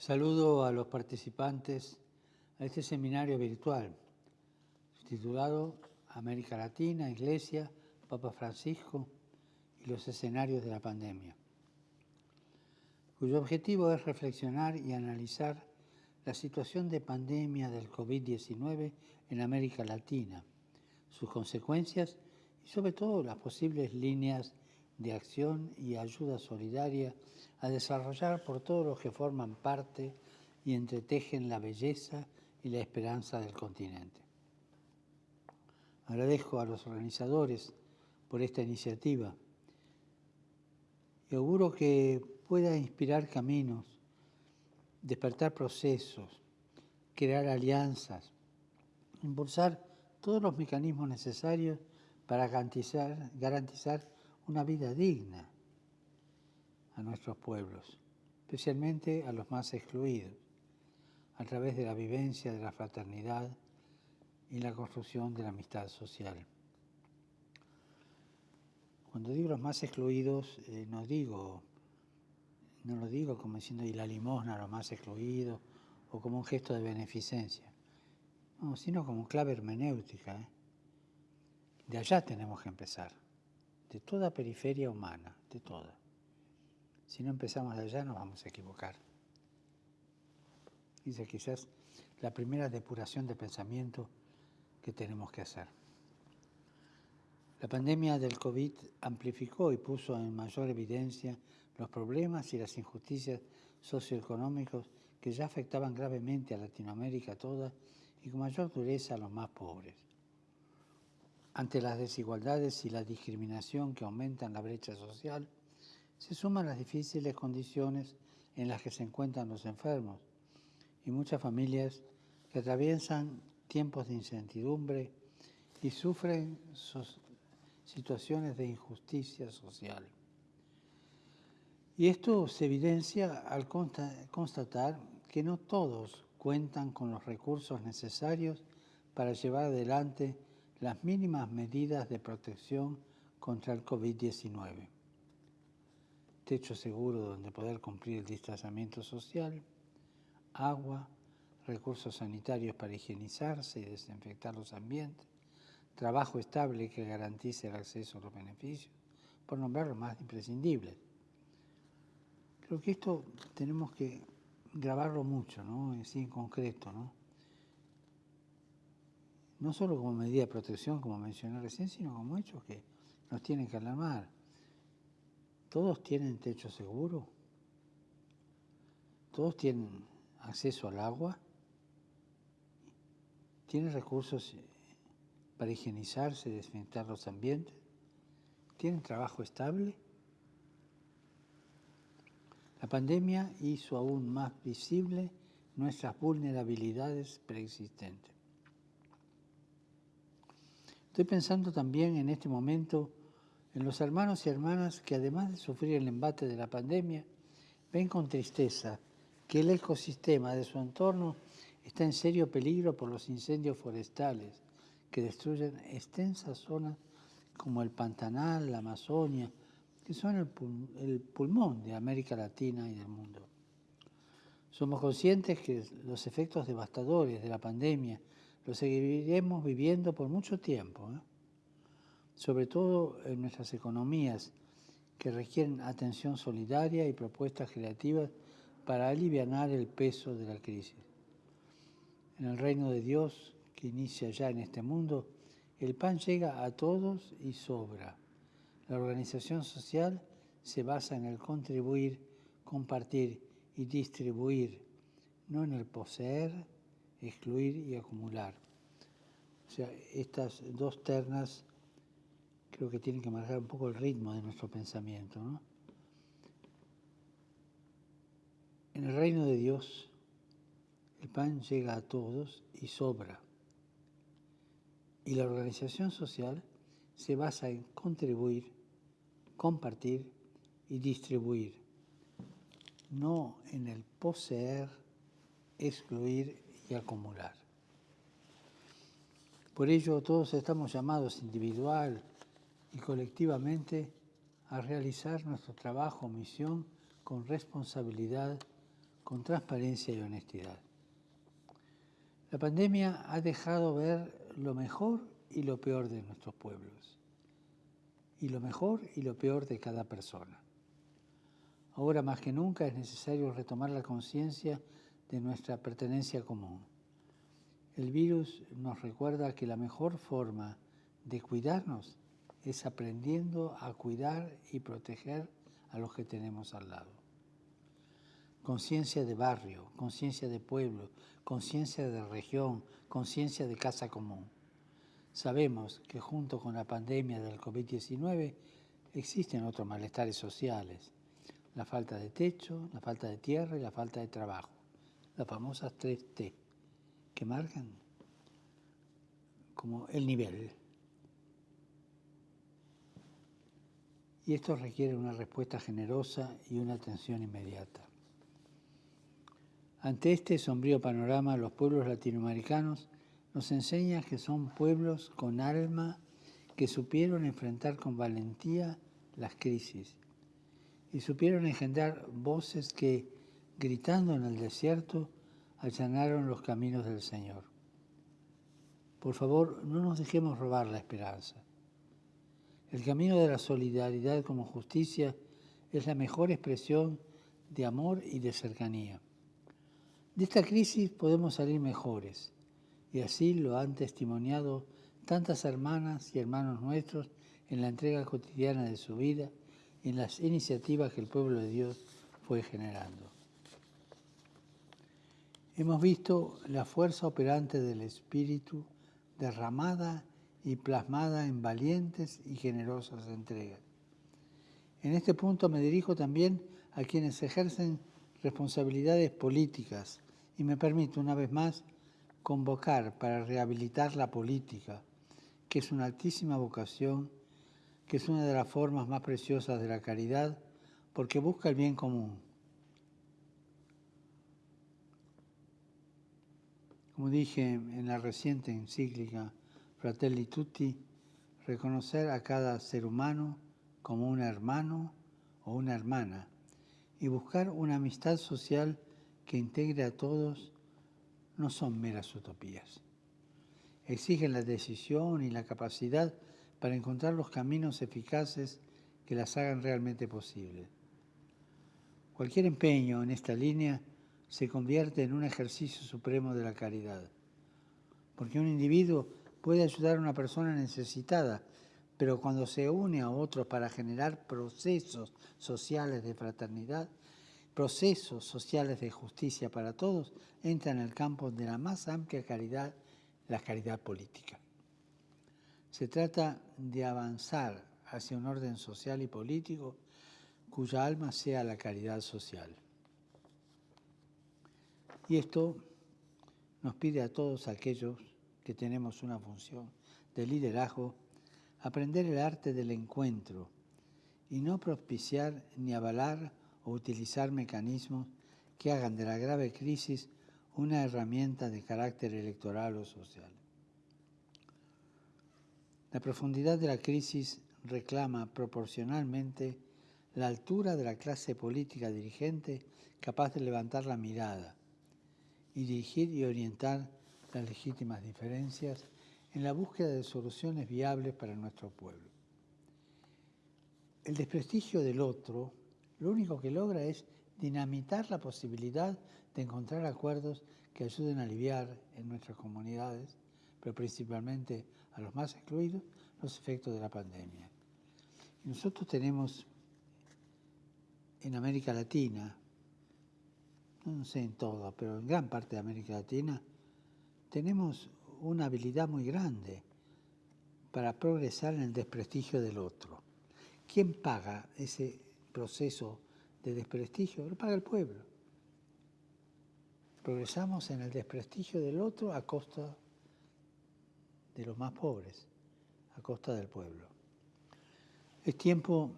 Saludo a los participantes a este seminario virtual titulado América Latina, Iglesia, Papa Francisco y los escenarios de la pandemia, cuyo objetivo es reflexionar y analizar la situación de pandemia del COVID-19 en América Latina, sus consecuencias y sobre todo las posibles líneas de acción y ayuda solidaria a desarrollar por todos los que forman parte y entretejen la belleza y la esperanza del continente. Agradezco a los organizadores por esta iniciativa y auguro que pueda inspirar caminos, despertar procesos, crear alianzas, impulsar todos los mecanismos necesarios para garantizar, garantizar una vida digna a nuestros pueblos, especialmente a los más excluidos, a través de la vivencia de la fraternidad y la construcción de la amistad social. Cuando digo los más excluidos, eh, no digo, no lo digo como diciendo y la limosna a los más excluidos o como un gesto de beneficencia, no, sino como clave hermenéutica. ¿eh? De allá tenemos que empezar de toda periferia humana, de toda. Si no empezamos allá nos vamos a equivocar. Dice quizás la primera depuración de pensamiento que tenemos que hacer. La pandemia del COVID amplificó y puso en mayor evidencia los problemas y las injusticias socioeconómicos que ya afectaban gravemente a Latinoamérica toda y con mayor dureza a los más pobres. Ante las desigualdades y la discriminación que aumentan la brecha social, se suman las difíciles condiciones en las que se encuentran los enfermos y muchas familias que atraviesan tiempos de incertidumbre y sufren situaciones de injusticia social. Y esto se evidencia al constatar que no todos cuentan con los recursos necesarios para llevar adelante las mínimas medidas de protección contra el COVID-19. Techo seguro donde poder cumplir el distanciamiento social, agua, recursos sanitarios para higienizarse y desinfectar los ambientes, trabajo estable que garantice el acceso a los beneficios, por nombrar lo más imprescindible. Creo que esto tenemos que grabarlo mucho, ¿no? Así en concreto, ¿no? No solo como medida de protección, como mencioné recién, sino como hechos que nos tienen que alarmar. ¿Todos tienen techo seguro? ¿Todos tienen acceso al agua? ¿Tienen recursos para higienizarse, desinfectar los ambientes? ¿Tienen trabajo estable? La pandemia hizo aún más visible nuestras vulnerabilidades preexistentes. Estoy pensando también en este momento en los hermanos y hermanas que además de sufrir el embate de la pandemia, ven con tristeza que el ecosistema de su entorno está en serio peligro por los incendios forestales que destruyen extensas zonas como el Pantanal, la Amazonia, que son el, el pulmón de América Latina y del mundo. Somos conscientes que los efectos devastadores de la pandemia lo seguiremos viviendo por mucho tiempo, ¿eh? sobre todo en nuestras economías que requieren atención solidaria y propuestas creativas para aliviar el peso de la crisis. En el reino de Dios, que inicia ya en este mundo, el pan llega a todos y sobra. La organización social se basa en el contribuir, compartir y distribuir, no en el poseer, excluir y acumular. O sea, estas dos ternas creo que tienen que marcar un poco el ritmo de nuestro pensamiento. ¿no? En el reino de Dios, el pan llega a todos y sobra. Y la organización social se basa en contribuir, compartir y distribuir, no en el poseer, excluir acumular. Por ello todos estamos llamados individual y colectivamente a realizar nuestro trabajo o misión con responsabilidad, con transparencia y honestidad. La pandemia ha dejado ver lo mejor y lo peor de nuestros pueblos, y lo mejor y lo peor de cada persona. Ahora más que nunca es necesario retomar la conciencia de nuestra pertenencia común. El virus nos recuerda que la mejor forma de cuidarnos es aprendiendo a cuidar y proteger a los que tenemos al lado. Conciencia de barrio, conciencia de pueblo, conciencia de región, conciencia de casa común. Sabemos que junto con la pandemia del COVID-19 existen otros malestares sociales, la falta de techo, la falta de tierra y la falta de trabajo, las famosas tres T, que marcan como el nivel. Y esto requiere una respuesta generosa y una atención inmediata. Ante este sombrío panorama, los pueblos latinoamericanos nos enseñan que son pueblos con alma que supieron enfrentar con valentía las crisis y supieron engendrar voces que, gritando en el desierto, allanaron los caminos del Señor. Por favor, no nos dejemos robar la esperanza. El camino de la solidaridad como justicia es la mejor expresión de amor y de cercanía. De esta crisis podemos salir mejores, y así lo han testimoniado tantas hermanas y hermanos nuestros en la entrega cotidiana de su vida en las iniciativas que el pueblo de Dios fue generando. Hemos visto la fuerza operante del Espíritu derramada y plasmada en valientes y generosas entregas. En este punto me dirijo también a quienes ejercen responsabilidades políticas y me permito una vez más convocar para rehabilitar la política, que es una altísima vocación que es una de las formas más preciosas de la caridad, porque busca el bien común. Como dije en la reciente encíclica Fratelli Tutti, reconocer a cada ser humano como un hermano o una hermana y buscar una amistad social que integre a todos no son meras utopías. Exigen la decisión y la capacidad para encontrar los caminos eficaces que las hagan realmente posibles. Cualquier empeño en esta línea se convierte en un ejercicio supremo de la caridad, porque un individuo puede ayudar a una persona necesitada, pero cuando se une a otros para generar procesos sociales de fraternidad, procesos sociales de justicia para todos, entra en el campo de la más amplia caridad, la caridad política. Se trata de avanzar hacia un orden social y político cuya alma sea la caridad social. Y esto nos pide a todos aquellos que tenemos una función de liderazgo aprender el arte del encuentro y no propiciar ni avalar o utilizar mecanismos que hagan de la grave crisis una herramienta de carácter electoral o social. La profundidad de la crisis reclama proporcionalmente la altura de la clase política dirigente capaz de levantar la mirada y dirigir y orientar las legítimas diferencias en la búsqueda de soluciones viables para nuestro pueblo. El desprestigio del otro lo único que logra es dinamitar la posibilidad de encontrar acuerdos que ayuden a aliviar en nuestras comunidades, pero principalmente a los más excluidos los efectos de la pandemia. nosotros tenemos en América Latina, no sé en todo, pero en gran parte de América Latina, tenemos una habilidad muy grande para progresar en el desprestigio del otro. ¿Quién paga ese proceso de desprestigio? Lo paga el pueblo. Progresamos en el desprestigio del otro a costa de los más pobres, a costa del pueblo. Es tiempo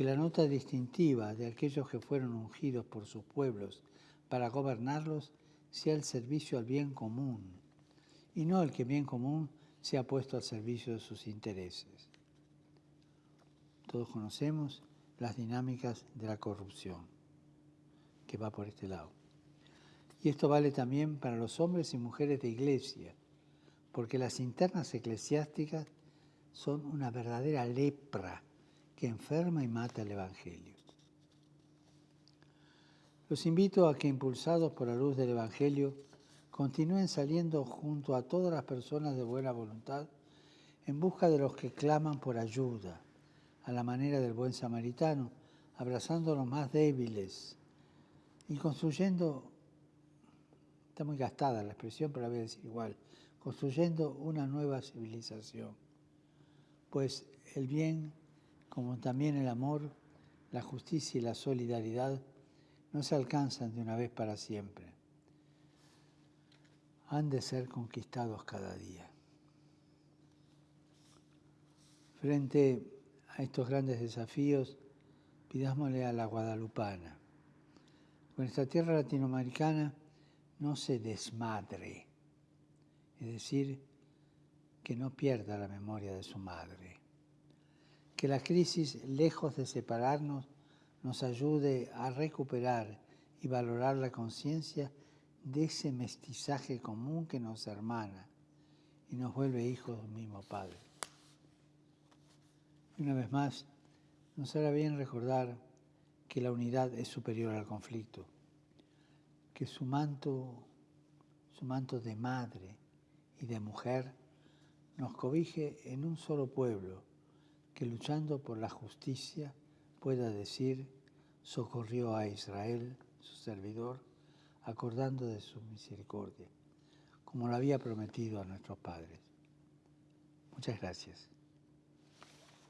que la nota distintiva de aquellos que fueron ungidos por sus pueblos para gobernarlos sea el servicio al bien común y no el que bien común sea puesto al servicio de sus intereses. Todos conocemos las dinámicas de la corrupción, que va por este lado. Y esto vale también para los hombres y mujeres de iglesia, porque las internas eclesiásticas son una verdadera lepra que enferma y mata el Evangelio. Los invito a que, impulsados por la luz del Evangelio, continúen saliendo junto a todas las personas de buena voluntad en busca de los que claman por ayuda, a la manera del buen samaritano, abrazando a los más débiles y construyendo, está muy gastada la expresión, pero a decir igual, construyendo una nueva civilización. Pues el bien, como también el amor, la justicia y la solidaridad, no se alcanzan de una vez para siempre. Han de ser conquistados cada día. Frente a estos grandes desafíos, pidámosle a la guadalupana. Nuestra tierra latinoamericana no se desmadre, es decir, que no pierda la memoria de su madre. Que la crisis, lejos de separarnos, nos ayude a recuperar y valorar la conciencia de ese mestizaje común que nos hermana y nos vuelve hijos del mismo Padre. Y una vez más, nos hará bien recordar que la unidad es superior al conflicto, que su manto, su manto de madre y de mujer nos cobije en un solo pueblo que luchando por la justicia pueda decir, socorrió a Israel, su servidor, acordando de su misericordia, como lo había prometido a nuestros padres. Muchas gracias.